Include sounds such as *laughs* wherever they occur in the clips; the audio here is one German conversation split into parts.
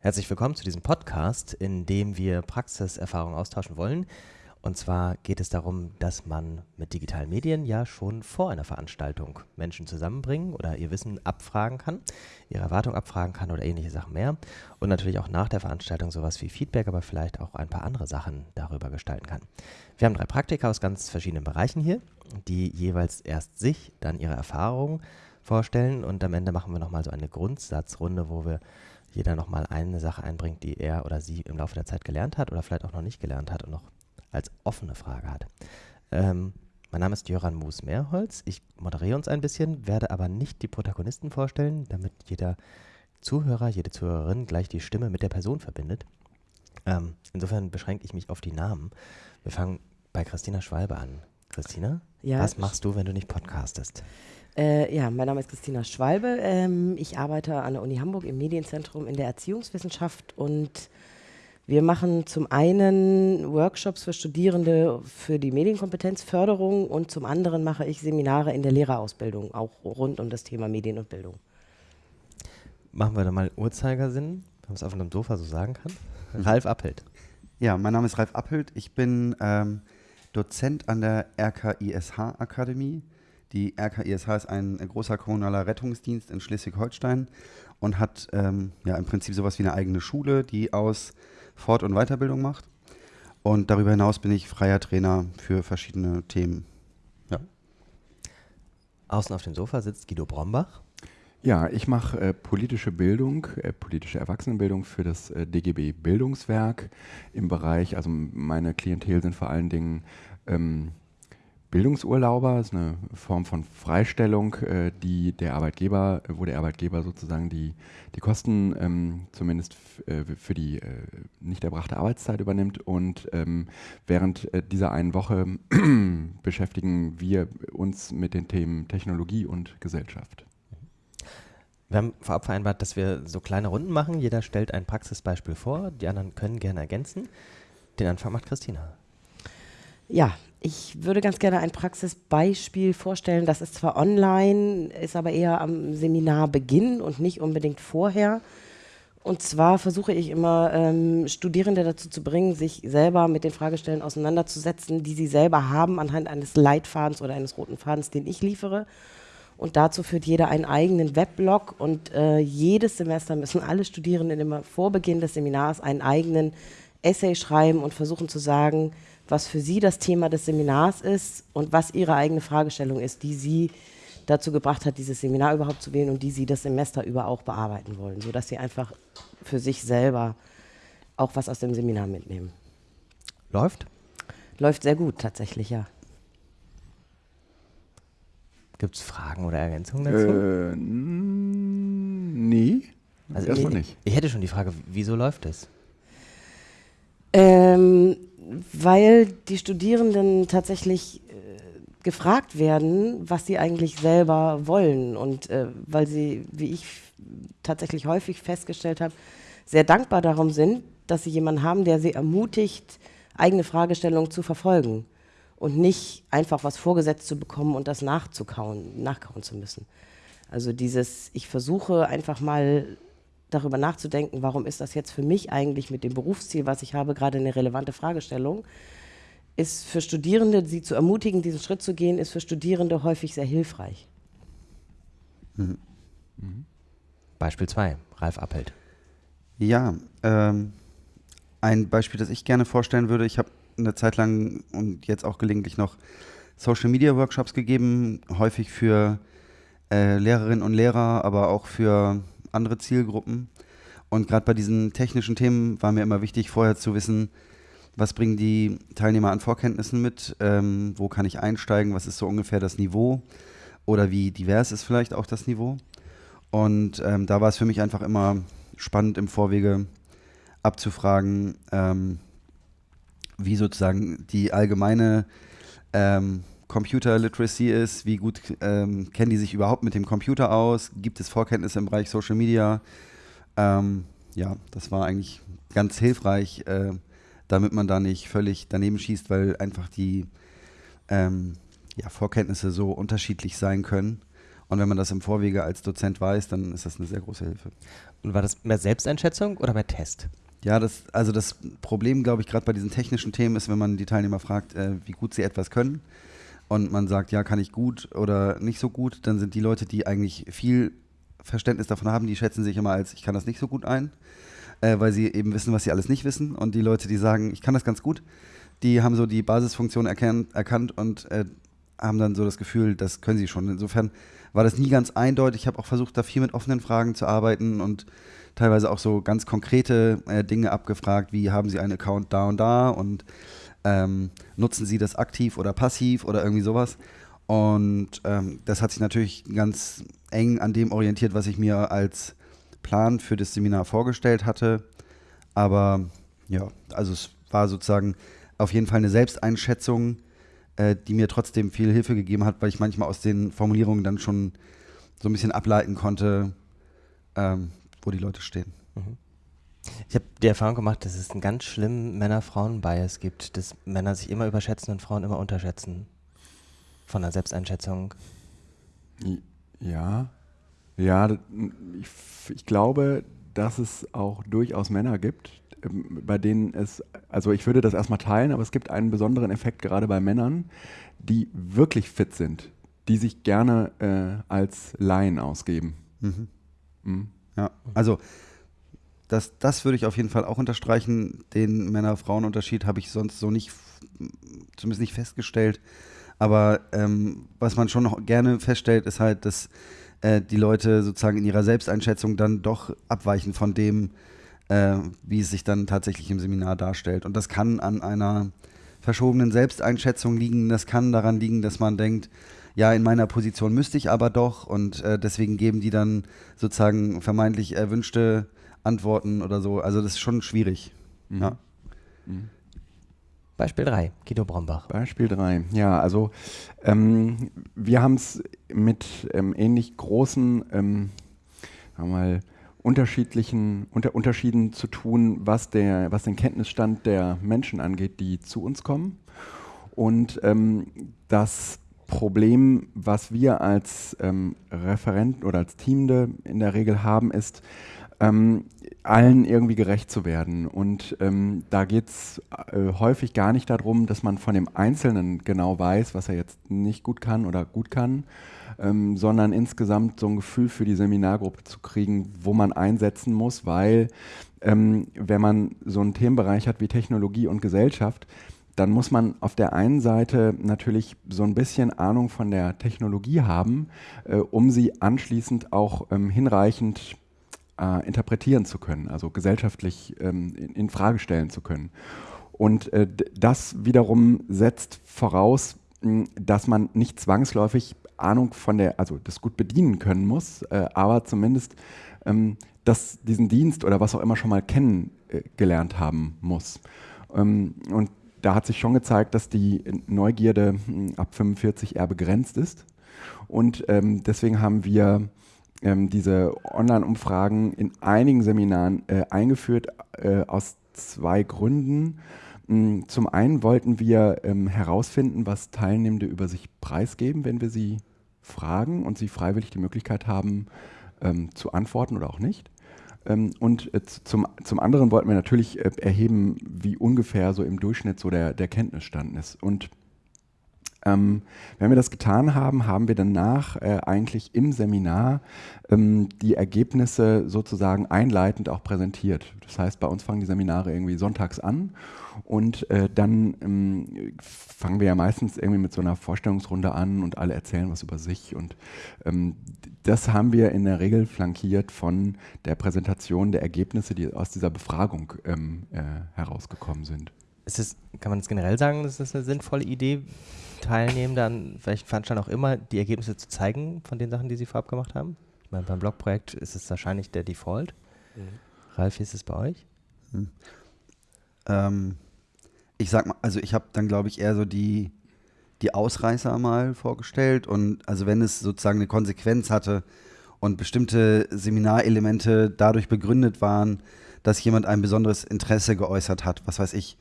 Herzlich willkommen zu diesem Podcast, in dem wir Praxiserfahrungen austauschen wollen. Und zwar geht es darum, dass man mit digitalen Medien ja schon vor einer Veranstaltung Menschen zusammenbringen oder ihr Wissen abfragen kann, ihre Erwartung abfragen kann oder ähnliche Sachen mehr. Und natürlich auch nach der Veranstaltung sowas wie Feedback, aber vielleicht auch ein paar andere Sachen darüber gestalten kann. Wir haben drei Praktiker aus ganz verschiedenen Bereichen hier, die jeweils erst sich, dann ihre Erfahrungen vorstellen und am Ende machen wir nochmal so eine Grundsatzrunde, wo wir jeder nochmal eine Sache einbringt, die er oder sie im Laufe der Zeit gelernt hat oder vielleicht auch noch nicht gelernt hat und noch als offene Frage hat. Ähm, mein Name ist Jöran Moos-Mehrholz. Ich moderiere uns ein bisschen, werde aber nicht die Protagonisten vorstellen, damit jeder Zuhörer, jede Zuhörerin gleich die Stimme mit der Person verbindet. Ähm, insofern beschränke ich mich auf die Namen. Wir fangen bei Christina Schwalbe an. Christina, ja, was machst du, wenn du nicht podcastest? Äh, ja, mein Name ist Christina Schwalbe. Ähm, ich arbeite an der Uni Hamburg im Medienzentrum in der Erziehungswissenschaft und wir machen zum einen Workshops für Studierende für die Medienkompetenzförderung und zum anderen mache ich Seminare in der Lehrerausbildung, auch rund um das Thema Medien und Bildung. Machen wir da mal Uhrzeigersinn, wenn man es auf einem Sofa so sagen kann. Mhm. Ralf Appelt. Ja, mein Name ist Ralf Appelt. Ich bin ähm, Dozent an der RKISH-Akademie die RKISH ist ein großer kommunaler Rettungsdienst in Schleswig-Holstein und hat ähm, ja im Prinzip sowas wie eine eigene Schule, die aus Fort- und Weiterbildung macht. Und darüber hinaus bin ich freier Trainer für verschiedene Themen. Ja. Außen auf dem Sofa sitzt Guido Brombach. Ja, ich mache äh, politische Bildung, äh, politische Erwachsenenbildung für das äh, DGB Bildungswerk im Bereich, also meine Klientel sind vor allen Dingen ähm, Bildungsurlauber, ist eine Form von Freistellung, äh, die der Arbeitgeber, wo der Arbeitgeber sozusagen die, die Kosten ähm, zumindest äh, für die äh, nicht erbrachte Arbeitszeit übernimmt. Und ähm, während äh, dieser einen Woche *clears throat* beschäftigen wir uns mit den Themen Technologie und Gesellschaft. Wir haben vorab vereinbart, dass wir so kleine Runden machen. Jeder stellt ein Praxisbeispiel vor, die anderen können gerne ergänzen. Den Anfang macht Christina. Ja, ich würde ganz gerne ein Praxisbeispiel vorstellen. Das ist zwar online, ist aber eher am Seminarbeginn und nicht unbedingt vorher. Und zwar versuche ich immer, ähm, Studierende dazu zu bringen, sich selber mit den Fragestellen auseinanderzusetzen, die sie selber haben, anhand eines Leitfadens oder eines roten Fadens, den ich liefere. Und dazu führt jeder einen eigenen Weblog und äh, jedes Semester müssen alle Studierenden immer vor Beginn des Seminars einen eigenen Essay schreiben und versuchen zu sagen, was für Sie das Thema des Seminars ist und was Ihre eigene Fragestellung ist, die Sie dazu gebracht hat, dieses Seminar überhaupt zu wählen und die Sie das Semester über auch bearbeiten wollen, sodass Sie einfach für sich selber auch was aus dem Seminar mitnehmen. Läuft? Läuft sehr gut, tatsächlich, ja. Gibt es Fragen oder Ergänzungen dazu? Äh, nee. Also Erstmal nicht. Ich hätte schon die Frage, wieso läuft es? Ähm, weil die Studierenden tatsächlich äh, gefragt werden, was sie eigentlich selber wollen und äh, weil sie, wie ich tatsächlich häufig festgestellt habe, sehr dankbar darum sind, dass sie jemanden haben, der sie ermutigt, eigene Fragestellungen zu verfolgen und nicht einfach was vorgesetzt zu bekommen und das nachzukauen, nachkauen zu müssen. Also dieses, ich versuche einfach mal darüber nachzudenken, warum ist das jetzt für mich eigentlich mit dem Berufsziel, was ich habe, gerade eine relevante Fragestellung, ist für Studierende, sie zu ermutigen, diesen Schritt zu gehen, ist für Studierende häufig sehr hilfreich. Mhm. Mhm. Beispiel 2, Ralf Appelt. Ja, ähm, ein Beispiel, das ich gerne vorstellen würde, ich habe eine Zeit lang und jetzt auch gelegentlich noch Social Media Workshops gegeben, häufig für äh, Lehrerinnen und Lehrer, aber auch für andere Zielgruppen. Und gerade bei diesen technischen Themen war mir immer wichtig, vorher zu wissen, was bringen die Teilnehmer an Vorkenntnissen mit, ähm, wo kann ich einsteigen, was ist so ungefähr das Niveau oder wie divers ist vielleicht auch das Niveau. Und ähm, da war es für mich einfach immer spannend im Vorwege abzufragen, ähm, wie sozusagen die allgemeine ähm, Computer Literacy ist, wie gut ähm, kennen die sich überhaupt mit dem Computer aus, gibt es Vorkenntnisse im Bereich Social Media. Ähm, ja, das war eigentlich ganz hilfreich, äh, damit man da nicht völlig daneben schießt, weil einfach die ähm, ja, Vorkenntnisse so unterschiedlich sein können Und wenn man das im Vorwege als Dozent weiß, dann ist das eine sehr große Hilfe. Und war das mehr Selbsteinschätzung oder mehr Test? Ja, das, also das Problem, glaube ich, gerade bei diesen technischen Themen ist, wenn man die Teilnehmer fragt, äh, wie gut sie etwas können und man sagt, ja, kann ich gut oder nicht so gut, dann sind die Leute, die eigentlich viel Verständnis davon haben, die schätzen sich immer als, ich kann das nicht so gut ein, äh, weil sie eben wissen, was sie alles nicht wissen. Und die Leute, die sagen, ich kann das ganz gut, die haben so die Basisfunktion erkannt, und äh, haben dann so das Gefühl, das können sie schon. Insofern war das nie ganz eindeutig. Ich habe auch versucht, da viel mit offenen Fragen zu arbeiten und teilweise auch so ganz konkrete äh, Dinge abgefragt, wie haben Sie einen Account da und da und ähm, nutzen Sie das aktiv oder passiv oder irgendwie sowas. Und ähm, das hat sich natürlich ganz eng an dem orientiert, was ich mir als Plan für das Seminar vorgestellt hatte. Aber ja, also es war sozusagen auf jeden Fall eine Selbsteinschätzung, äh, die mir trotzdem viel Hilfe gegeben hat, weil ich manchmal aus den Formulierungen dann schon so ein bisschen ableiten konnte, ähm, wo die Leute stehen. Mhm. Ich habe die Erfahrung gemacht, dass es einen ganz schlimmen Männer-Frauen-Bias gibt, dass Männer sich immer überschätzen und Frauen immer unterschätzen. Von der Selbsteinschätzung. Ja, ja, ich, ich glaube, dass es auch durchaus Männer gibt, bei denen es, also ich würde das erstmal teilen, aber es gibt einen besonderen Effekt gerade bei Männern, die wirklich fit sind, die sich gerne äh, als Laien ausgeben. Mhm. Mhm. Ja, also das, das würde ich auf jeden Fall auch unterstreichen. Den Männer-Frauen-Unterschied habe ich sonst so nicht, zumindest nicht festgestellt. Aber ähm, was man schon noch gerne feststellt, ist halt, dass äh, die Leute sozusagen in ihrer Selbsteinschätzung dann doch abweichen von dem, äh, wie es sich dann tatsächlich im Seminar darstellt. Und das kann an einer verschobenen Selbsteinschätzung liegen. Das kann daran liegen, dass man denkt, ja, in meiner Position müsste ich aber doch und äh, deswegen geben die dann sozusagen vermeintlich erwünschte Antworten oder so. Also das ist schon schwierig. Mhm. Ja. Mhm. Beispiel 3, Guido Brombach. Beispiel 3, ja, also ähm, wir haben es mit ähm, ähnlich großen, ähm, mal, unterschiedlichen unter Unterschieden zu tun, was, der, was den Kenntnisstand der Menschen angeht, die zu uns kommen. Und ähm, das Problem, was wir als ähm, Referenten oder als Teamde in der Regel haben, ist, ähm, allen irgendwie gerecht zu werden. Und ähm, da geht es äh, häufig gar nicht darum, dass man von dem Einzelnen genau weiß, was er jetzt nicht gut kann oder gut kann, ähm, sondern insgesamt so ein Gefühl für die Seminargruppe zu kriegen, wo man einsetzen muss, weil ähm, wenn man so einen Themenbereich hat wie Technologie und Gesellschaft, dann muss man auf der einen Seite natürlich so ein bisschen Ahnung von der Technologie haben, äh, um sie anschließend auch ähm, hinreichend äh, interpretieren zu können, also gesellschaftlich ähm, in, in, Frage stellen zu können. Und äh, das wiederum setzt voraus, mh, dass man nicht zwangsläufig Ahnung von der, also das gut bedienen können muss, äh, aber zumindest ähm, das, diesen Dienst oder was auch immer schon mal kennengelernt haben muss. Ähm, und da hat sich schon gezeigt, dass die Neugierde ab 45 eher begrenzt ist. Und ähm, deswegen haben wir ähm, diese Online-Umfragen in einigen Seminaren äh, eingeführt äh, aus zwei Gründen. Mm, zum einen wollten wir ähm, herausfinden, was Teilnehmende über sich preisgeben, wenn wir sie fragen und sie freiwillig die Möglichkeit haben, ähm, zu antworten oder auch nicht. Ähm, und äh, zum, zum anderen wollten wir natürlich äh, erheben, wie ungefähr so im Durchschnitt so der, der Kenntnisstand ist. Und ähm, wenn wir das getan haben, haben wir danach äh, eigentlich im Seminar ähm, die Ergebnisse sozusagen einleitend auch präsentiert. Das heißt, bei uns fangen die Seminare irgendwie sonntags an und äh, dann ähm, fangen wir ja meistens irgendwie mit so einer Vorstellungsrunde an und alle erzählen was über sich. Und ähm, das haben wir in der Regel flankiert von der Präsentation der Ergebnisse, die aus dieser Befragung ähm, äh, herausgekommen sind. Ist es, kann man es generell sagen, das ist eine sinnvolle Idee, Teilnehmenden an welchen Veranstaltungen auch immer die Ergebnisse zu zeigen von den Sachen, die sie vorab gemacht haben? Ich meine, beim Blogprojekt ist es wahrscheinlich der Default. Mhm. Ralf, wie ist es bei euch? Hm. Ähm, ich sag mal, also ich habe dann, glaube ich, eher so die, die Ausreißer mal vorgestellt und also wenn es sozusagen eine Konsequenz hatte und bestimmte Seminarelemente dadurch begründet waren, dass jemand ein besonderes Interesse geäußert hat, was weiß ich,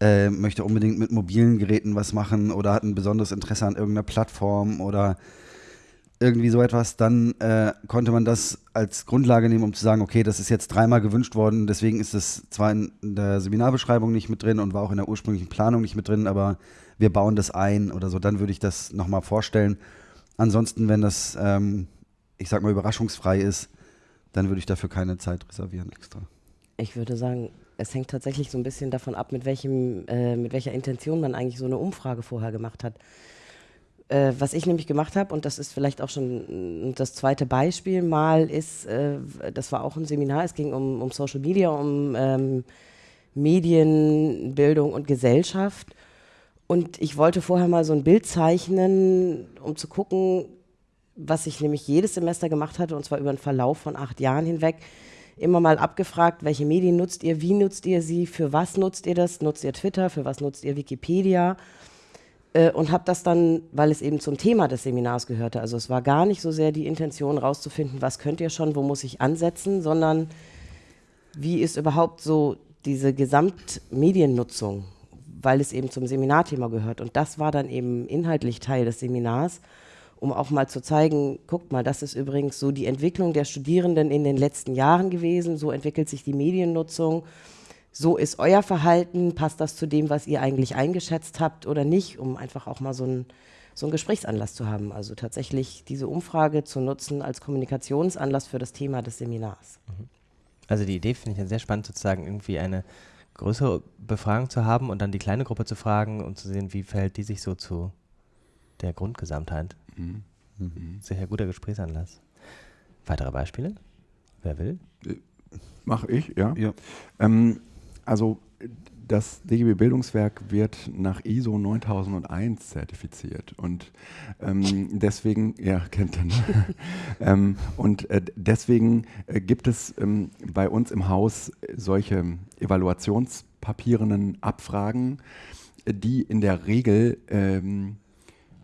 äh, möchte unbedingt mit mobilen Geräten was machen oder hat ein besonderes Interesse an irgendeiner Plattform oder irgendwie so etwas, dann äh, konnte man das als Grundlage nehmen, um zu sagen, okay, das ist jetzt dreimal gewünscht worden, deswegen ist es zwar in der Seminarbeschreibung nicht mit drin und war auch in der ursprünglichen Planung nicht mit drin, aber wir bauen das ein oder so, dann würde ich das nochmal vorstellen. Ansonsten, wenn das, ähm, ich sag mal, überraschungsfrei ist, dann würde ich dafür keine Zeit reservieren extra. Ich würde sagen, es hängt tatsächlich so ein bisschen davon ab, mit, welchem, äh, mit welcher Intention man eigentlich so eine Umfrage vorher gemacht hat. Äh, was ich nämlich gemacht habe, und das ist vielleicht auch schon das zweite Beispiel mal, ist, äh, das war auch ein Seminar, es ging um, um Social Media, um ähm, Medienbildung und Gesellschaft. Und ich wollte vorher mal so ein Bild zeichnen, um zu gucken, was ich nämlich jedes Semester gemacht hatte, und zwar über einen Verlauf von acht Jahren hinweg, immer mal abgefragt, welche Medien nutzt ihr, wie nutzt ihr sie, für was nutzt ihr das, nutzt ihr Twitter, für was nutzt ihr Wikipedia? Äh, und habe das dann, weil es eben zum Thema des Seminars gehörte, also es war gar nicht so sehr die Intention rauszufinden, was könnt ihr schon, wo muss ich ansetzen, sondern wie ist überhaupt so diese Gesamtmediennutzung, weil es eben zum Seminarthema gehört. Und das war dann eben inhaltlich Teil des Seminars um auch mal zu zeigen, guckt mal, das ist übrigens so die Entwicklung der Studierenden in den letzten Jahren gewesen, so entwickelt sich die Mediennutzung, so ist euer Verhalten, passt das zu dem, was ihr eigentlich eingeschätzt habt oder nicht, um einfach auch mal so ein so einen Gesprächsanlass zu haben. Also tatsächlich diese Umfrage zu nutzen als Kommunikationsanlass für das Thema des Seminars. Mhm. Also die Idee finde ich ja sehr spannend, sozusagen irgendwie eine größere Befragung zu haben und dann die kleine Gruppe zu fragen und zu sehen, wie verhält die sich so zu der Grundgesamtheit. Mhm. Mhm. Sehr guter Gesprächsanlass. Weitere Beispiele? Wer will? Äh, Mache ich, ja. ja. Ähm, also das DGB Bildungswerk wird nach ISO 9001 zertifiziert und ähm, deswegen, ja, *laughs* kennt ihr, ne? ähm, und äh, deswegen äh, gibt es ähm, bei uns im Haus solche evaluationspapierenden Abfragen, die in der Regel ähm,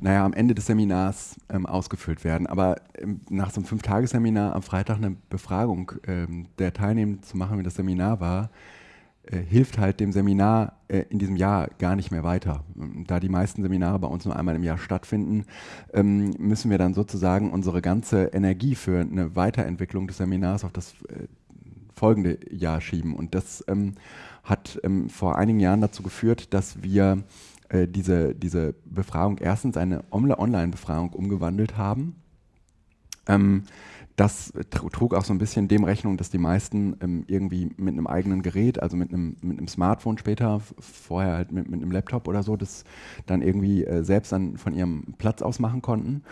naja, am Ende des Seminars ähm, ausgefüllt werden. Aber ähm, nach so einem Fünf-Tage-Seminar am Freitag eine Befragung ähm, der Teilnehmenden zu machen, wie das Seminar war, äh, hilft halt dem Seminar äh, in diesem Jahr gar nicht mehr weiter. Da die meisten Seminare bei uns nur einmal im Jahr stattfinden, ähm, müssen wir dann sozusagen unsere ganze Energie für eine Weiterentwicklung des Seminars auf das äh, folgende Jahr schieben. Und das ähm, hat ähm, vor einigen Jahren dazu geführt, dass wir äh, diese, diese Befragung erstens eine Online-Befragung umgewandelt haben. Ähm, das trug auch so ein bisschen dem Rechnung, dass die meisten ähm, irgendwie mit einem eigenen Gerät, also mit einem, mit einem Smartphone später, vorher halt mit, mit einem Laptop oder so, das dann irgendwie äh, selbst dann von ihrem Platz aus machen konnten.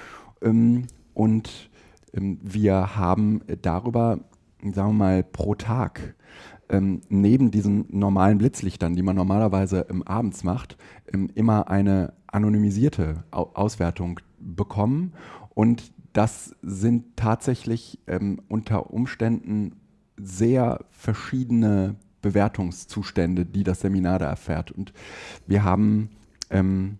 Ähm, und ähm, wir haben darüber, sagen wir mal, pro Tag ähm, neben diesen normalen Blitzlichtern, die man normalerweise ähm, abends macht, ähm, immer eine anonymisierte Au Auswertung bekommen. Und das sind tatsächlich ähm, unter Umständen sehr verschiedene Bewertungszustände, die das Seminar da erfährt. Und wir haben ähm,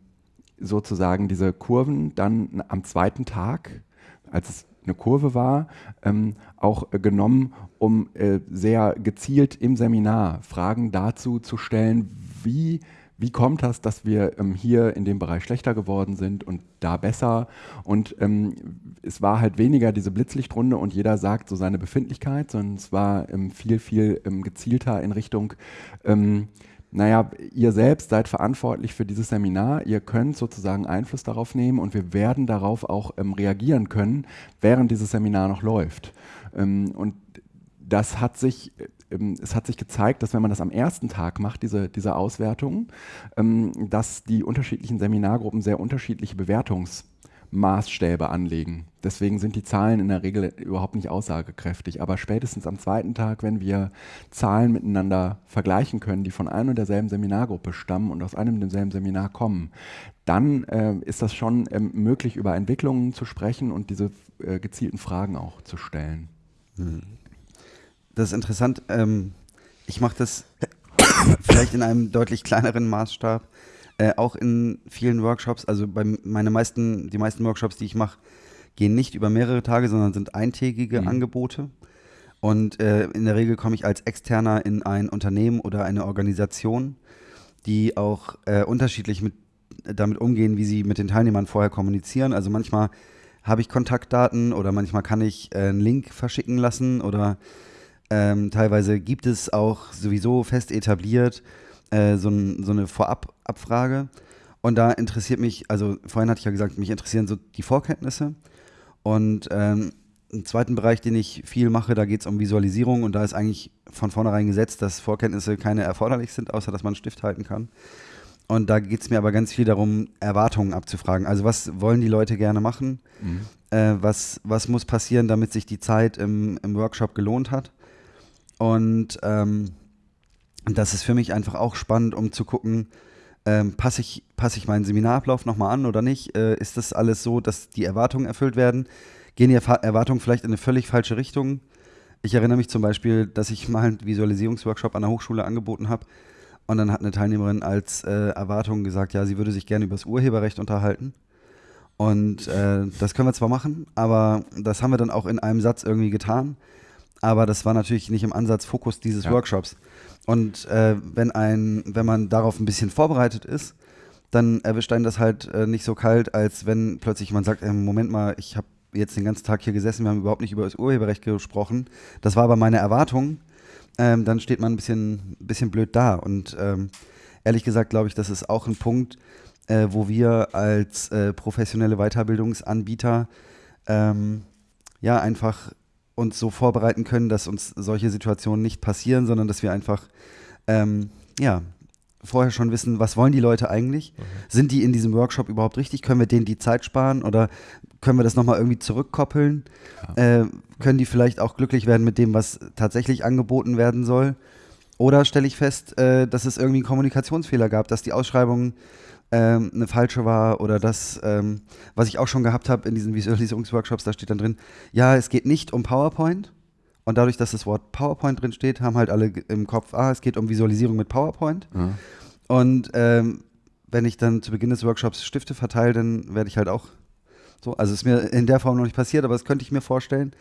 sozusagen diese Kurven dann am zweiten Tag, als es eine Kurve war, ähm, auch äh, genommen, um äh, sehr gezielt im Seminar Fragen dazu zu stellen, wie, wie kommt das, dass wir ähm, hier in dem Bereich schlechter geworden sind und da besser. Und ähm, es war halt weniger diese Blitzlichtrunde und jeder sagt so seine Befindlichkeit, sondern es war ähm, viel, viel ähm, gezielter in Richtung ähm, naja, ihr selbst seid verantwortlich für dieses Seminar, ihr könnt sozusagen Einfluss darauf nehmen und wir werden darauf auch ähm, reagieren können, während dieses Seminar noch läuft. Ähm, und das hat sich, ähm, es hat sich gezeigt, dass wenn man das am ersten Tag macht, diese, diese Auswertung, ähm, dass die unterschiedlichen Seminargruppen sehr unterschiedliche Bewertungs- Maßstäbe anlegen. Deswegen sind die Zahlen in der Regel überhaupt nicht aussagekräftig. Aber spätestens am zweiten Tag, wenn wir Zahlen miteinander vergleichen können, die von einer und derselben Seminargruppe stammen und aus einem und demselben Seminar kommen, dann äh, ist das schon ähm, möglich, über Entwicklungen zu sprechen und diese äh, gezielten Fragen auch zu stellen. Hm. Das ist interessant. Ähm, ich mache das *coughs* vielleicht in einem deutlich kleineren Maßstab äh, auch in vielen Workshops, also bei meine meisten, die meisten Workshops, die ich mache, gehen nicht über mehrere Tage, sondern sind eintägige mhm. Angebote. Und äh, in der Regel komme ich als Externer in ein Unternehmen oder eine Organisation, die auch äh, unterschiedlich mit, damit umgehen, wie sie mit den Teilnehmern vorher kommunizieren. Also manchmal habe ich Kontaktdaten oder manchmal kann ich äh, einen Link verschicken lassen oder ähm, teilweise gibt es auch sowieso fest etabliert äh, so, ein, so, eine Vorababfrage. Und da interessiert mich, also vorhin hatte ich ja gesagt, mich interessieren so die Vorkenntnisse. Und ähm, im zweiten Bereich, den ich viel mache, da geht es um Visualisierung und da ist eigentlich von vornherein gesetzt, dass Vorkenntnisse keine erforderlich sind, außer dass man einen Stift halten kann. Und da geht es mir aber ganz viel darum, Erwartungen abzufragen. Also was wollen die Leute gerne machen? Mhm. Äh, was, was muss passieren, damit sich die Zeit im, im Workshop gelohnt hat? Und ähm, das ist für mich einfach auch spannend, um zu gucken, ähm, passe ich, pass ich meinen Seminarablauf nochmal an oder nicht? Äh, ist das alles so, dass die Erwartungen erfüllt werden? Gehen die Erwartungen vielleicht in eine völlig falsche Richtung? Ich erinnere mich zum Beispiel, dass ich mal einen Visualisierungsworkshop an der Hochschule angeboten habe und dann hat eine Teilnehmerin als äh, Erwartung gesagt, ja, sie würde sich gerne über das Urheberrecht unterhalten. Und äh, das können wir zwar machen, aber das haben wir dann auch in einem Satz irgendwie getan. Aber das war natürlich nicht im Ansatz Fokus dieses ja. Workshops. Und äh, wenn, ein, wenn man darauf ein bisschen vorbereitet ist, dann erwischt einen das halt äh, nicht so kalt, als wenn plötzlich man sagt, äh, Moment mal, ich habe jetzt den ganzen Tag hier gesessen, wir haben überhaupt nicht über das Urheberrecht gesprochen. Das war aber meine Erwartung ähm, dann steht man ein bisschen, bisschen blöd da. Und ähm, ehrlich gesagt glaube ich, das ist auch ein Punkt, äh, wo wir als äh, professionelle Weiterbildungsanbieter ähm, ja einfach uns so vorbereiten können, dass uns solche Situationen nicht passieren, sondern dass wir einfach ähm, ja, vorher schon wissen, was wollen die Leute eigentlich? Mhm. Sind die in diesem Workshop überhaupt richtig? Können wir denen die Zeit sparen oder können wir das nochmal irgendwie zurückkoppeln? Ja. Äh, können die vielleicht auch glücklich werden mit dem, was tatsächlich angeboten werden soll? Oder stelle ich fest, äh, dass es irgendwie einen Kommunikationsfehler gab, dass die Ausschreibung ähm, eine falsche war oder das, ähm, was ich auch schon gehabt habe in diesen Visualisierungsworkshops, da steht dann drin, ja, es geht nicht um PowerPoint. Und dadurch, dass das Wort PowerPoint drin steht, haben halt alle im Kopf, ah, es geht um Visualisierung mit PowerPoint. Mhm. Und ähm, wenn ich dann zu Beginn des Workshops Stifte verteile, dann werde ich halt auch so, also ist mir in der Form noch nicht passiert, aber das könnte ich mir vorstellen.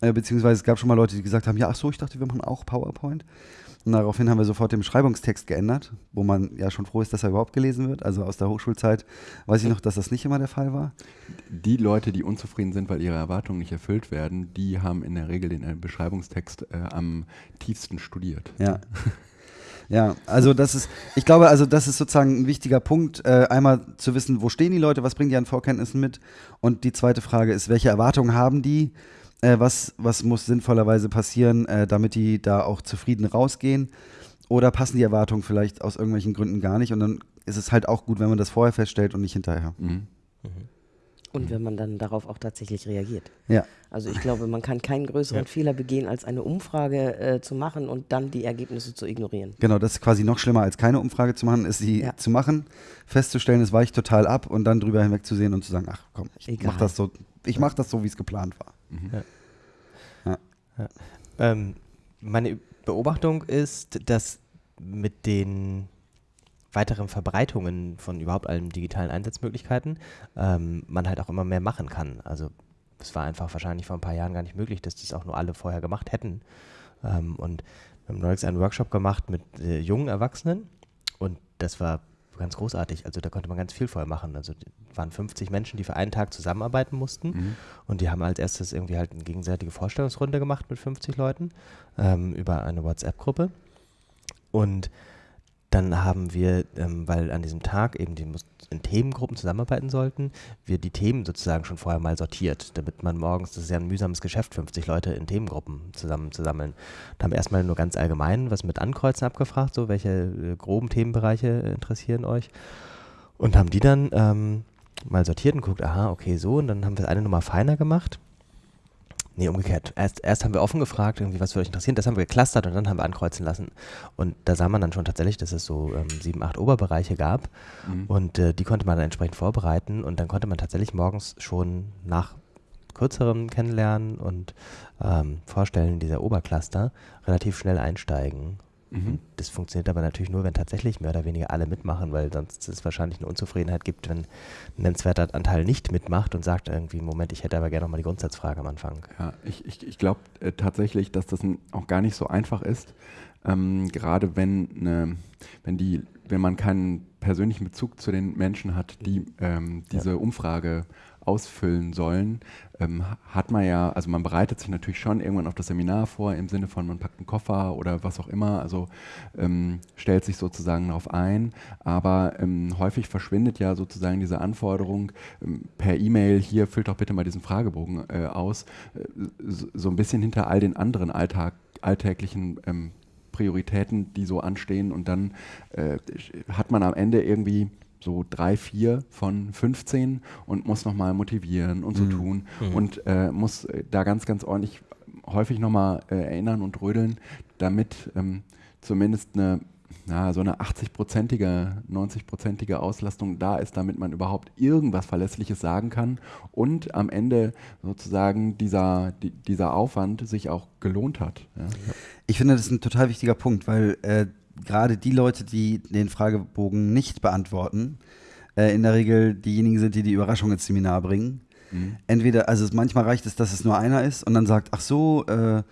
Äh, beziehungsweise es gab schon mal Leute, die gesagt haben, ja, ach so, ich dachte, wir machen auch PowerPoint. Und daraufhin haben wir sofort den Beschreibungstext geändert, wo man ja schon froh ist, dass er überhaupt gelesen wird. Also aus der Hochschulzeit weiß ich noch, dass das nicht immer der Fall war. Die Leute, die unzufrieden sind, weil ihre Erwartungen nicht erfüllt werden, die haben in der Regel den äh, Beschreibungstext äh, am tiefsten studiert. Ja. Ja, also das ist, ich glaube, also das ist sozusagen ein wichtiger Punkt, äh, einmal zu wissen, wo stehen die Leute, was bringen die an Vorkenntnissen mit und die zweite Frage ist, welche Erwartungen haben die, äh, was, was muss sinnvollerweise passieren, äh, damit die da auch zufrieden rausgehen oder passen die Erwartungen vielleicht aus irgendwelchen Gründen gar nicht und dann ist es halt auch gut, wenn man das vorher feststellt und nicht hinterher. Mhm. Mhm. Und wenn man dann darauf auch tatsächlich reagiert. Ja. Also ich glaube, man kann keinen größeren ja. Fehler begehen, als eine Umfrage äh, zu machen und dann die Ergebnisse zu ignorieren. Genau, das ist quasi noch schlimmer, als keine Umfrage zu machen, ist sie ja. zu machen, festzustellen, es weicht total ab und dann drüber hinwegzusehen und zu sagen, ach komm, ich mach das so, ich mach das so, wie es geplant war. Mhm. Ja. Ähm, meine Beobachtung ist, dass mit den weiteren Verbreitungen von überhaupt allen digitalen Einsatzmöglichkeiten ähm, man halt auch immer mehr machen kann. Also es war einfach wahrscheinlich vor ein paar Jahren gar nicht möglich, dass das auch nur alle vorher gemacht hätten. Ähm, und wir haben neulich einen Workshop gemacht mit äh, jungen Erwachsenen und das war ganz großartig. Also da konnte man ganz viel vorher machen. Also waren 50 Menschen, die für einen Tag zusammenarbeiten mussten mhm. und die haben als erstes irgendwie halt eine gegenseitige Vorstellungsrunde gemacht mit 50 Leuten ähm, über eine WhatsApp-Gruppe und dann haben wir, ähm, weil an diesem Tag eben die in Themengruppen zusammenarbeiten sollten, wir die Themen sozusagen schon vorher mal sortiert, damit man morgens, das ist ja ein mühsames Geschäft, 50 Leute in Themengruppen zusammen zu sammeln. Da haben wir erstmal nur ganz allgemein was mit Ankreuzen abgefragt, so welche äh, groben Themenbereiche interessieren euch. Und haben die dann ähm, mal sortiert und guckt, aha, okay, so, und dann haben wir das eine Nummer feiner gemacht Nee, umgekehrt. Erst, erst haben wir offen gefragt, irgendwie, was würde euch interessieren. Das haben wir geclustert und dann haben wir ankreuzen lassen. Und da sah man dann schon tatsächlich, dass es so ähm, sieben, acht Oberbereiche gab. Mhm. Und äh, die konnte man dann entsprechend vorbereiten. Und dann konnte man tatsächlich morgens schon nach kürzerem Kennenlernen und ähm, Vorstellen dieser Obercluster relativ schnell einsteigen. Mhm. Das funktioniert aber natürlich nur, wenn tatsächlich mehr oder weniger alle mitmachen, weil sonst es wahrscheinlich eine Unzufriedenheit gibt, wenn ein nennenswerter Anteil nicht mitmacht und sagt irgendwie, Moment, ich hätte aber gerne nochmal die Grundsatzfrage am Anfang. Ja, ich, ich, ich glaube äh, tatsächlich, dass das auch gar nicht so einfach ist, ähm, gerade wenn, ne, wenn, die, wenn man keinen persönlichen Bezug zu den Menschen hat, die ähm, diese ja. Umfrage ausfüllen sollen, ähm, hat man ja, also man bereitet sich natürlich schon irgendwann auf das Seminar vor, im Sinne von man packt einen Koffer oder was auch immer, also ähm, stellt sich sozusagen darauf ein, aber ähm, häufig verschwindet ja sozusagen diese Anforderung ähm, per E-Mail, hier füllt doch bitte mal diesen Fragebogen äh, aus, äh, so ein bisschen hinter all den anderen Alltag, alltäglichen ähm, Prioritäten, die so anstehen. Und dann äh, hat man am Ende irgendwie so drei, vier von 15 und muss nochmal motivieren und so mhm. tun mhm. und äh, muss äh, da ganz, ganz ordentlich häufig nochmal äh, erinnern und rödeln, damit ähm, zumindest eine na, so eine 80-prozentige, 90-prozentige Auslastung da ist, damit man überhaupt irgendwas Verlässliches sagen kann und am Ende sozusagen dieser, die, dieser Aufwand sich auch gelohnt hat. Ja. Ich finde, das ist ein total wichtiger Punkt, weil äh, gerade die Leute, die den Fragebogen nicht beantworten, äh, in der Regel diejenigen sind, die die Überraschung ins Seminar bringen. Mhm. Entweder, also es, manchmal reicht es, dass es nur einer ist und dann sagt, ach so, äh,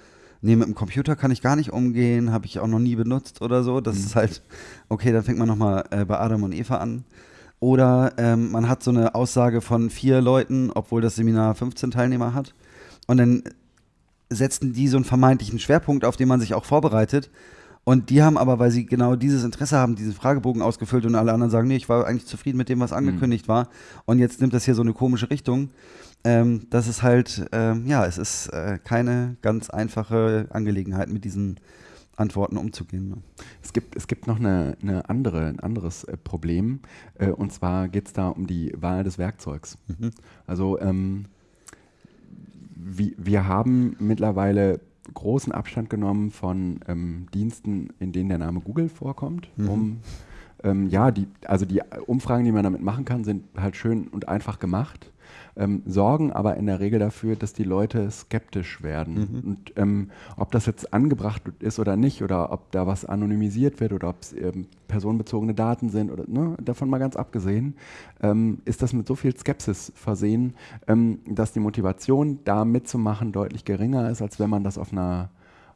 nee, mit dem Computer kann ich gar nicht umgehen, habe ich auch noch nie benutzt oder so. Das mhm. ist halt, okay, dann fängt man nochmal äh, bei Adam und Eva an. Oder ähm, man hat so eine Aussage von vier Leuten, obwohl das Seminar 15 Teilnehmer hat. Und dann setzen die so einen vermeintlichen Schwerpunkt, auf den man sich auch vorbereitet. Und die haben aber, weil sie genau dieses Interesse haben, diesen Fragebogen ausgefüllt und alle anderen sagen, nee, ich war eigentlich zufrieden mit dem, was mhm. angekündigt mhm. war. Und jetzt nimmt das hier so eine komische Richtung. Ähm, das ist halt, ähm, ja, es ist äh, keine ganz einfache Angelegenheit, mit diesen Antworten umzugehen. Ne? Es, gibt, es gibt noch eine, eine andere, ein anderes äh, Problem. Äh, und zwar geht es da um die Wahl des Werkzeugs. Mhm. Also ähm, wie, wir haben mittlerweile großen Abstand genommen von ähm, Diensten, in denen der Name Google vorkommt, mhm. um ähm, ja, die, also die Umfragen, die man damit machen kann, sind halt schön und einfach gemacht ähm, sorgen aber in der Regel dafür, dass die Leute skeptisch werden. Mhm. Und ähm, ob das jetzt angebracht ist oder nicht, oder ob da was anonymisiert wird oder ob es ähm, personenbezogene Daten sind, oder ne, davon mal ganz abgesehen, ähm, ist das mit so viel Skepsis versehen, ähm, dass die Motivation, da mitzumachen, deutlich geringer ist, als wenn man das auf einer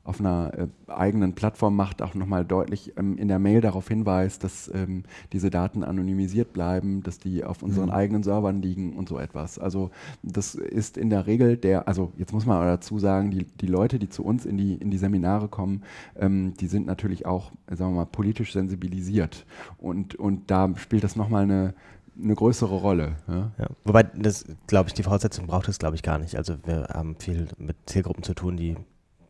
auf einer äh, eigenen Plattform macht, auch nochmal deutlich ähm, in der Mail darauf hinweist, dass ähm, diese Daten anonymisiert bleiben, dass die auf unseren mhm. eigenen Servern liegen und so etwas. Also das ist in der Regel der, also jetzt muss man dazu sagen, die, die Leute, die zu uns in die, in die Seminare kommen, ähm, die sind natürlich auch, sagen wir mal, politisch sensibilisiert. Und, und da spielt das nochmal eine, eine größere Rolle. Ja? Ja. Wobei, das glaube ich, die Voraussetzung braucht es, glaube ich, gar nicht. Also wir haben viel mit Zielgruppen zu tun, die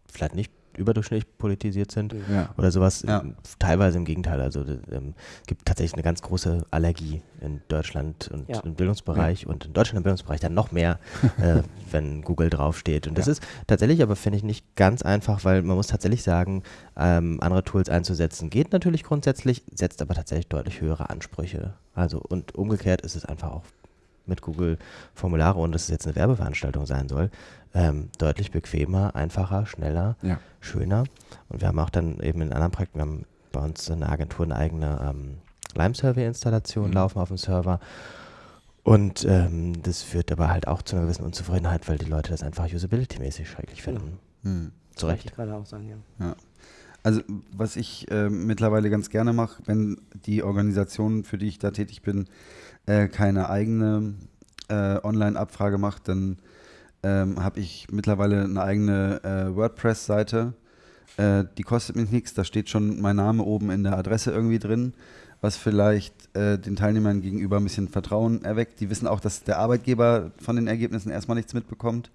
vielleicht nicht überdurchschnittlich politisiert sind ja. oder sowas. Ja. Teilweise im Gegenteil. Also es ähm, gibt tatsächlich eine ganz große Allergie in Deutschland und ja. im Bildungsbereich und in Deutschland im Bildungsbereich dann noch mehr, *laughs* äh, wenn Google draufsteht. Und das ist tatsächlich aber, finde ich, nicht ganz einfach, weil man muss tatsächlich sagen, ähm, andere Tools einzusetzen geht natürlich grundsätzlich, setzt aber tatsächlich deutlich höhere Ansprüche. Also und umgekehrt ist es einfach auch mit Google Formulare und dass es jetzt eine Werbeveranstaltung sein soll, ähm, deutlich bequemer, einfacher, schneller, ja. schöner. Und wir haben auch dann eben in anderen Projekten, wir haben bei uns in der Agentur eine eigene ähm, Lime-Survey-Installation mhm. laufen auf dem Server. Und ähm, das führt aber halt auch zu einer gewissen Unzufriedenheit, weil die Leute das einfach usability-mäßig schrecklich finden. Mhm. Zu Recht. Ich gerade auch sagen, ja. ja. Also was ich äh, mittlerweile ganz gerne mache, wenn die Organisation, für die ich da tätig bin, äh, keine eigene äh, Online-Abfrage macht, dann ähm, habe ich mittlerweile eine eigene äh, WordPress-Seite. Äh, die kostet mich nichts, da steht schon mein Name oben in der Adresse irgendwie drin, was vielleicht äh, den Teilnehmern gegenüber ein bisschen Vertrauen erweckt. Die wissen auch, dass der Arbeitgeber von den Ergebnissen erstmal nichts mitbekommt.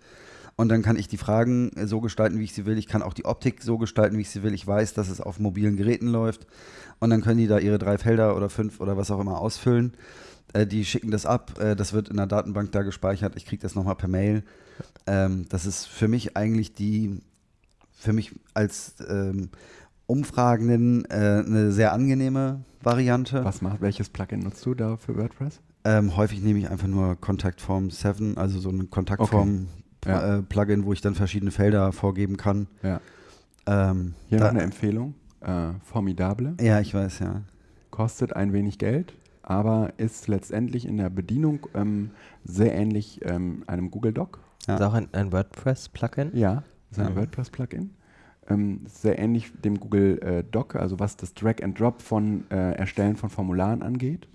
Und dann kann ich die Fragen so gestalten, wie ich sie will. Ich kann auch die Optik so gestalten, wie ich sie will. Ich weiß, dass es auf mobilen Geräten läuft. Und dann können die da ihre drei Felder oder fünf oder was auch immer ausfüllen. Äh, die schicken das ab, äh, das wird in der Datenbank da gespeichert, ich kriege das nochmal per Mail. Ähm, das ist für mich eigentlich die, für mich als ähm, Umfragenden äh, eine sehr angenehme Variante. Was macht, welches Plugin nutzt du da für WordPress? Ähm, häufig nehme ich einfach nur Kontaktform 7, also so ein Kontaktform okay. ja. äh, Plugin, wo ich dann verschiedene Felder vorgeben kann. Ja. Ähm, Hier noch eine Empfehlung. Äh, Formidable. Ja, ich weiß, ja. Kostet ein wenig Geld, aber ist letztendlich in der Bedienung ähm, sehr ähnlich ähm, einem Google Doc. Ja. Ist auch ein, ein WordPress-Plugin? Ja, ist ein ja. WordPress-Plugin. ähm, sehr ähnlich dem Google äh, Doc, also was das Drag and Drop von äh, Erstellen von Formularen angeht.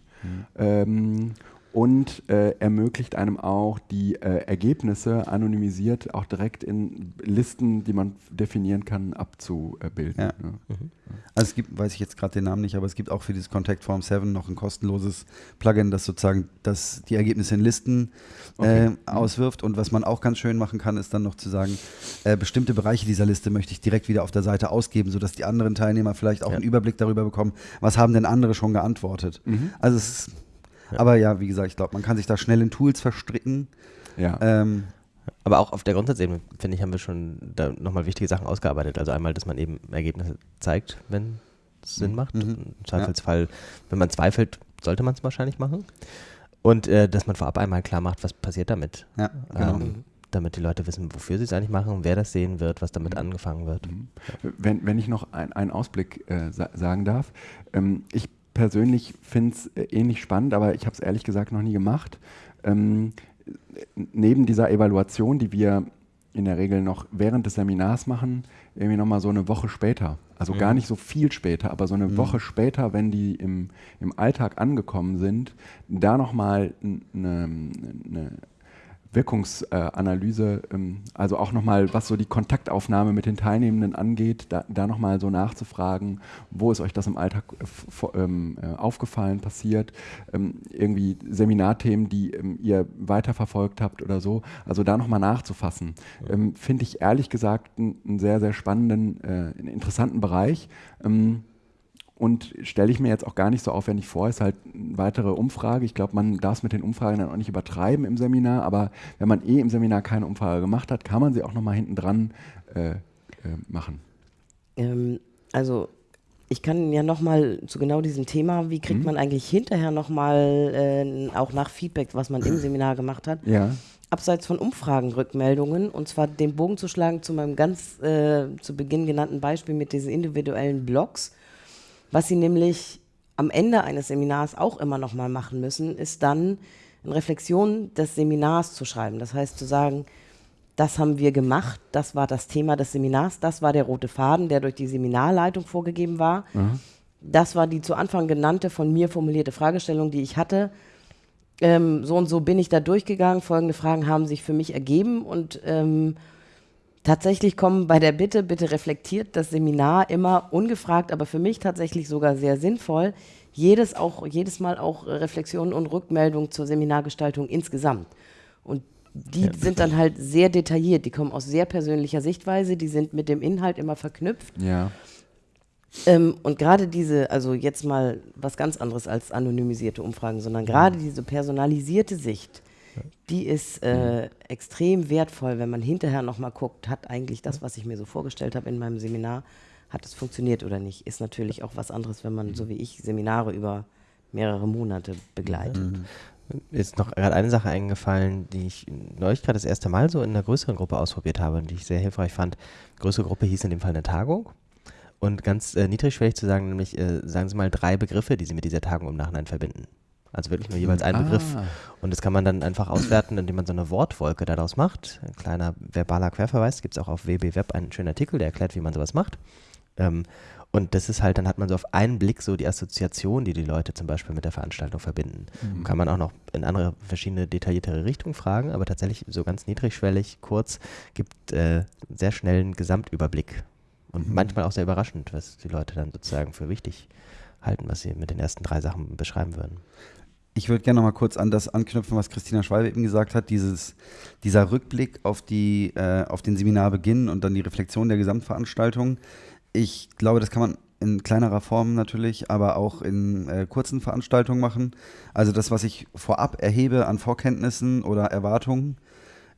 Mhm. Und äh, ermöglicht einem auch die äh, Ergebnisse anonymisiert auch direkt in Listen, die man definieren kann, abzubilden. Ja. Ne? Mhm. Also es gibt, weiß ich jetzt gerade den Namen nicht, aber es gibt auch für dieses Contact Form 7 noch ein kostenloses Plugin, das sozusagen das, die Ergebnisse in Listen okay. äh, mhm. auswirft. Und was man auch ganz schön machen kann, ist dann noch zu sagen, äh, bestimmte Bereiche dieser Liste möchte ich direkt wieder auf der Seite ausgeben, sodass die anderen Teilnehmer vielleicht auch ja. einen Überblick darüber bekommen, was haben denn andere schon geantwortet. Mhm. Also es ist aber ja, wie gesagt, ich glaube, man kann sich da schnell in Tools verstricken. Ja. Ähm, aber auch auf der Grundsatzebene, finde ich, haben wir schon da nochmal wichtige Sachen ausgearbeitet. Also einmal, dass man eben Ergebnisse zeigt, wenn es Sinn mhm. macht. Mhm. Im Zweifelsfall, ja. wenn man zweifelt, sollte man es wahrscheinlich machen. Und äh, dass man vorab einmal klar macht, was passiert damit. Ja, genau. Ähm, damit die Leute wissen, wofür sie es eigentlich machen, wer das sehen wird, was damit mhm. angefangen wird. Mhm. Wenn, wenn ich noch ein, einen Ausblick äh, sa sagen darf. Ähm, ich persönlich finde es äh, ähnlich spannend, aber ich habe es ehrlich gesagt noch nie gemacht. Ähm, neben dieser Evaluation, die wir in der Regel noch während des Seminars machen, irgendwie nochmal so eine Woche später. Also mhm. gar nicht so viel später, aber so eine mhm. Woche später, wenn die im, im Alltag angekommen sind, da nochmal eine, eine Wirkungsanalyse, ähm, also auch nochmal, was so die Kontaktaufnahme mit den Teilnehmenden angeht, da, da nochmal so nachzufragen, wo ist euch das im Alltag äh, ähm, äh, aufgefallen, passiert, ähm, irgendwie Seminarthemen, die ihr weiterverfolgt habt oder so, also da nochmal nachzufassen, finde ich ehrlich gesagt einen sehr, sehr spannenden, äh, interessanten Bereich und stelle ich mir jetzt auch gar nicht so aufwendig vor, ist halt eine weitere Umfrage. Ich glaube, man darf es mit den Umfragen dann auch nicht übertreiben im Seminar, aber wenn man eh im Seminar keine Umfrage gemacht hat, kann man sie auch nochmal hinten dran äh, äh, machen. Ähm, also ich kann ja nochmal zu genau diesem Thema, wie kriegt mhm. man eigentlich hinterher nochmal äh, auch nach Feedback, was man im *clears throat* Seminar gemacht hat, ja. abseits von Umfragenrückmeldungen, und zwar den Bogen zu schlagen zu meinem ganz äh, zu Beginn genannten Beispiel mit diesen individuellen Blogs was Sie nämlich am Ende eines Seminars auch immer noch mal machen müssen, ist dann eine Reflexion des Seminars zu schreiben. Das heißt zu sagen, das haben wir gemacht, das war das Thema des Seminars, das war der rote Faden, der durch die Seminarleitung vorgegeben war. Mhm. Das war die zu Anfang genannte, von mir formulierte Fragestellung, die ich hatte. Ähm, so und so bin ich da durchgegangen, folgende Fragen haben sich für mich ergeben und ähm, Tatsächlich kommen bei der Bitte, bitte reflektiert das Seminar immer ungefragt, aber für mich tatsächlich sogar sehr sinnvoll, jedes, auch, jedes Mal auch Reflexionen und Rückmeldungen zur Seminargestaltung insgesamt. Und die ja, sind dann halt sehr detailliert, die kommen aus sehr persönlicher Sichtweise, die sind mit dem Inhalt immer verknüpft. Ja. Ähm, und gerade diese, also jetzt mal was ganz anderes als anonymisierte Umfragen, sondern gerade diese personalisierte Sicht, die ist äh, mhm. extrem wertvoll, wenn man hinterher nochmal guckt, hat eigentlich das, was ich mir so vorgestellt habe in meinem Seminar, hat es funktioniert oder nicht. Ist natürlich auch was anderes, wenn man, so wie ich, Seminare über mehrere Monate begleitet. Mhm. Mir ist noch gerade eine Sache eingefallen, die ich neulich gerade das erste Mal so in einer größeren Gruppe ausprobiert habe und die ich sehr hilfreich fand. Größere Gruppe hieß in dem Fall eine Tagung. Und ganz äh, niedrigschwellig zu sagen, nämlich äh, sagen Sie mal drei Begriffe, die Sie mit dieser Tagung im Nachhinein verbinden. Also wirklich nur jeweils einen ah. Begriff. Und das kann man dann einfach auswerten, indem man so eine Wortwolke daraus macht. Ein kleiner verbaler Querverweis. Gibt es auch auf WB Web einen schönen Artikel, der erklärt, wie man sowas macht. Ähm, und das ist halt, dann hat man so auf einen Blick so die Assoziation, die die Leute zum Beispiel mit der Veranstaltung verbinden. Mhm. Kann man auch noch in andere verschiedene detailliertere Richtungen fragen, aber tatsächlich so ganz niedrigschwellig, kurz, gibt äh, sehr schnell einen Gesamtüberblick. Und mhm. manchmal auch sehr überraschend, was die Leute dann sozusagen für wichtig halten, was sie mit den ersten drei Sachen beschreiben würden. Ich würde gerne noch mal kurz an das anknüpfen, was Christina Schwalbe eben gesagt hat, dieses, dieser Rückblick auf, die, äh, auf den Seminarbeginn und dann die Reflexion der Gesamtveranstaltung. Ich glaube, das kann man in kleinerer Form natürlich, aber auch in äh, kurzen Veranstaltungen machen. Also das, was ich vorab erhebe an Vorkenntnissen oder Erwartungen,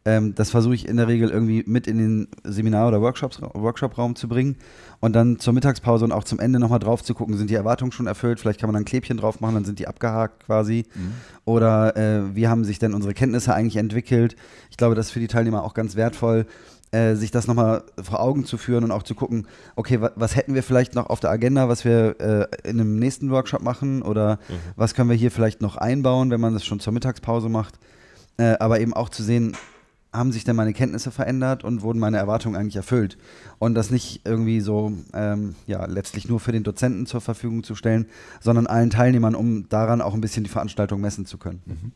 ähm, das versuche ich in der Regel irgendwie mit in den Seminar- oder Workshops, Workshop-Raum zu bringen und dann zur Mittagspause und auch zum Ende nochmal drauf zu gucken, sind die Erwartungen schon erfüllt, vielleicht kann man dann ein Klebchen drauf machen, dann sind die abgehakt quasi. Mhm. Oder äh, wie haben sich denn unsere Kenntnisse eigentlich entwickelt? Ich glaube, das ist für die Teilnehmer auch ganz wertvoll, äh, sich das nochmal vor Augen zu führen und auch zu gucken, okay, wa was hätten wir vielleicht noch auf der Agenda, was wir äh, in einem nächsten Workshop machen oder mhm. was können wir hier vielleicht noch einbauen, wenn man das schon zur Mittagspause macht. Äh, aber eben auch zu sehen, haben sich denn meine Kenntnisse verändert und wurden meine Erwartungen eigentlich erfüllt? Und das nicht irgendwie so, ähm, ja, letztlich nur für den Dozenten zur Verfügung zu stellen, sondern allen Teilnehmern, um daran auch ein bisschen die Veranstaltung messen zu können. Mhm.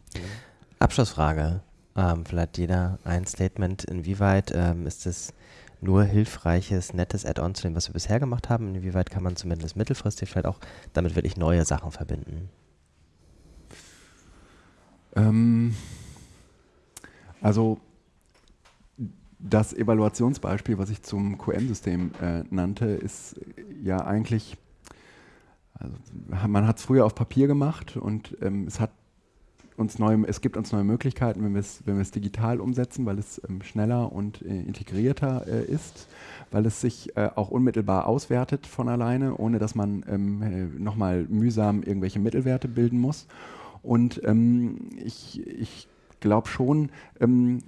Abschlussfrage. Ähm, vielleicht jeder ein Statement. Inwieweit ähm, ist es nur hilfreiches, nettes Add-on zu dem, was wir bisher gemacht haben? Inwieweit kann man zumindest mittelfristig vielleicht auch damit wirklich neue Sachen verbinden? Ähm, also das Evaluationsbeispiel, was ich zum QM-System äh, nannte, ist ja eigentlich, also man hat es früher auf Papier gemacht und ähm, es hat uns neue, es gibt uns neue Möglichkeiten, wenn wir es, wenn digital umsetzen, weil es ähm, schneller und äh, integrierter äh, ist, weil es sich äh, auch unmittelbar auswertet von alleine, ohne dass man ähm, äh, nochmal mühsam irgendwelche Mittelwerte bilden muss. Und ähm, ich, ich glaube schon, ähm,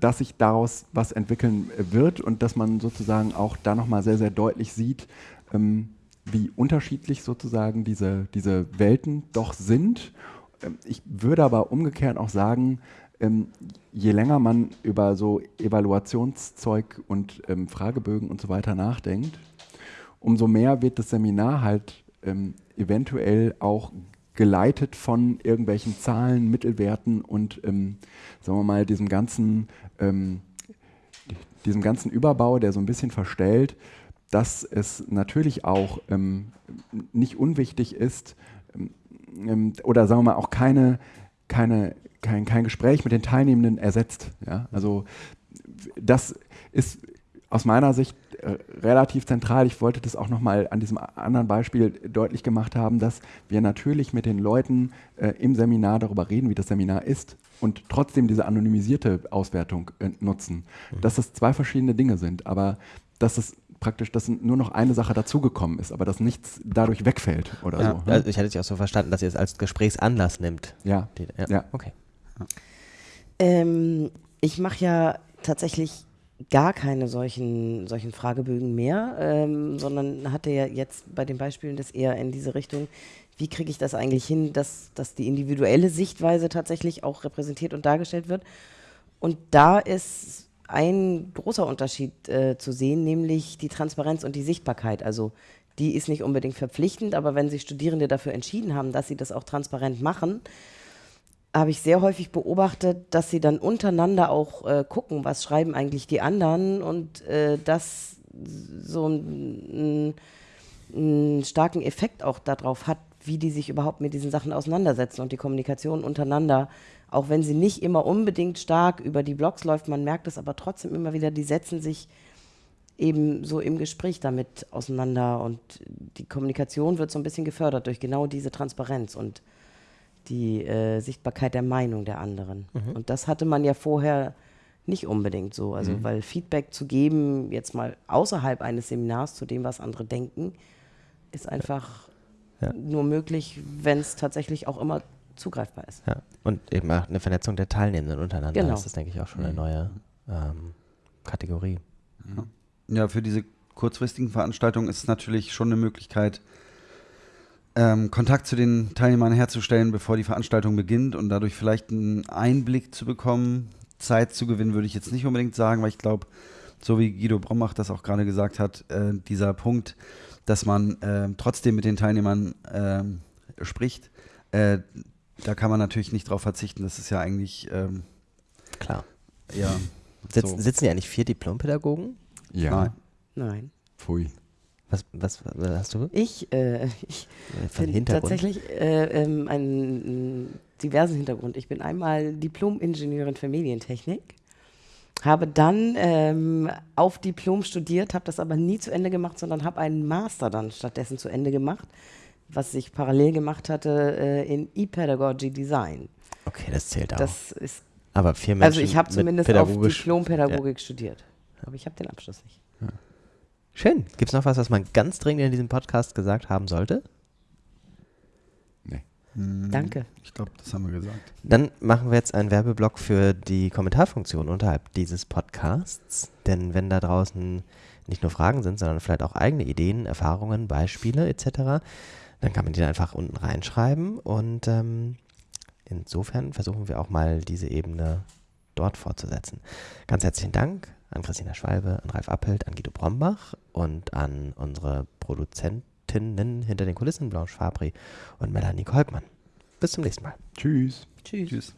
dass sich daraus was entwickeln wird und dass man sozusagen auch da nochmal sehr, sehr deutlich sieht, ähm, wie unterschiedlich sozusagen diese, diese Welten doch sind. Ähm, ich würde aber umgekehrt auch sagen, ähm, je länger man über so Evaluationszeug und ähm, Fragebögen und so weiter nachdenkt, umso mehr wird das Seminar halt ähm, eventuell auch geleitet von irgendwelchen Zahlen, Mittelwerten und, ähm, sagen wir mal, diesem ganzen, ähm, diesem ganzen Überbau, der so ein bisschen verstellt, dass es natürlich auch ähm, nicht unwichtig ist, ähm, ähm, oder sagen wir mal auch keine, keine, kein, kein Gespräch mit den Teilnehmenden ersetzt. Ja? Also das ist aus meiner Sicht äh, relativ zentral. Ich wollte das auch nochmal an diesem anderen Beispiel deutlich gemacht haben, dass wir natürlich mit den Leuten äh, im Seminar darüber reden, wie das Seminar ist und trotzdem diese anonymisierte Auswertung äh, nutzen. Mhm. Dass das zwei verschiedene Dinge sind, aber dass es praktisch, dass nur noch eine Sache dazugekommen ist, aber dass nichts dadurch wegfällt oder ja, so. Ne? Also ich hatte es auch so verstanden, dass ihr es als Gesprächsanlass nimmt. Ja. Die, ja. ja. Okay. Ähm, ich mache ja tatsächlich gar keine solchen, solchen Fragebögen mehr, ähm, sondern hatte ja jetzt bei den Beispielen das eher in diese Richtung, wie kriege ich das eigentlich hin, dass, dass die individuelle Sichtweise tatsächlich auch repräsentiert und dargestellt wird. Und da ist ein großer Unterschied äh, zu sehen, nämlich die Transparenz und die Sichtbarkeit. Also die ist nicht unbedingt verpflichtend, aber wenn sich Studierende dafür entschieden haben, dass sie das auch transparent machen, habe ich sehr häufig beobachtet, dass sie dann untereinander auch äh, gucken, was schreiben eigentlich die anderen und äh, das so einen starken Effekt auch darauf hat, wie die sich überhaupt mit diesen Sachen auseinandersetzen und die Kommunikation untereinander, auch wenn sie nicht immer unbedingt stark über die Blogs läuft, man merkt es aber trotzdem immer wieder, die setzen sich eben so im Gespräch damit auseinander und die Kommunikation wird so ein bisschen gefördert durch genau diese Transparenz und die äh, Sichtbarkeit der Meinung der anderen. Mhm. Und das hatte man ja vorher nicht unbedingt so. Also, mhm. weil Feedback zu geben, jetzt mal außerhalb eines Seminars zu dem, was andere denken, ist einfach ja. nur möglich, wenn es tatsächlich auch immer zugreifbar ist. Ja. Und eben auch eine Vernetzung der Teilnehmenden untereinander. Genau. Das ist, denke ich, auch schon eine mhm. neue ähm, Kategorie. Ja, für diese kurzfristigen Veranstaltungen ist es natürlich schon eine Möglichkeit, ähm, Kontakt zu den Teilnehmern herzustellen, bevor die Veranstaltung beginnt und dadurch vielleicht einen Einblick zu bekommen. Zeit zu gewinnen, würde ich jetzt nicht unbedingt sagen, weil ich glaube, so wie Guido Brommach das auch gerade gesagt hat, äh, dieser Punkt, dass man äh, trotzdem mit den Teilnehmern äh, spricht, äh, da kann man natürlich nicht drauf verzichten. Das ist ja eigentlich ähm, klar. Ja. Sitz, so. Sitzen ja eigentlich vier Diplompädagogen? Ja. Nein. Nein. Pfui. Was, was, was hast du? Ich, äh, *laughs* ich bin tatsächlich äh, ähm, einen diversen Hintergrund. Ich bin einmal Diplom-Ingenieurin für Medientechnik, habe dann ähm, auf Diplom studiert, habe das aber nie zu Ende gemacht, sondern habe einen Master dann stattdessen zu Ende gemacht, was ich parallel gemacht hatte äh, in E-Pedagogy Design. Okay, das zählt auch. Das ist aber vier Menschen Also ich habe zumindest auf Diplom-Pädagogik ja. studiert, aber ich habe den Abschluss nicht. Ja. Schön. Gibt es noch was, was man ganz dringend in diesem Podcast gesagt haben sollte? Nee. Hm, Danke. Ich glaube, das haben wir gesagt. Dann machen wir jetzt einen Werbeblock für die Kommentarfunktion unterhalb dieses Podcasts. Denn wenn da draußen nicht nur Fragen sind, sondern vielleicht auch eigene Ideen, Erfahrungen, Beispiele etc., dann kann man die einfach unten reinschreiben. Und ähm, insofern versuchen wir auch mal diese Ebene dort fortzusetzen. Ganz herzlichen Dank an Christina Schwalbe, an Ralf Appelt, an Guido Brombach und an unsere Produzentinnen hinter den Kulissen, Blanche Fabri und Melanie Kolkmann. Bis zum nächsten Mal. Tschüss. Tschüss. Tschüss.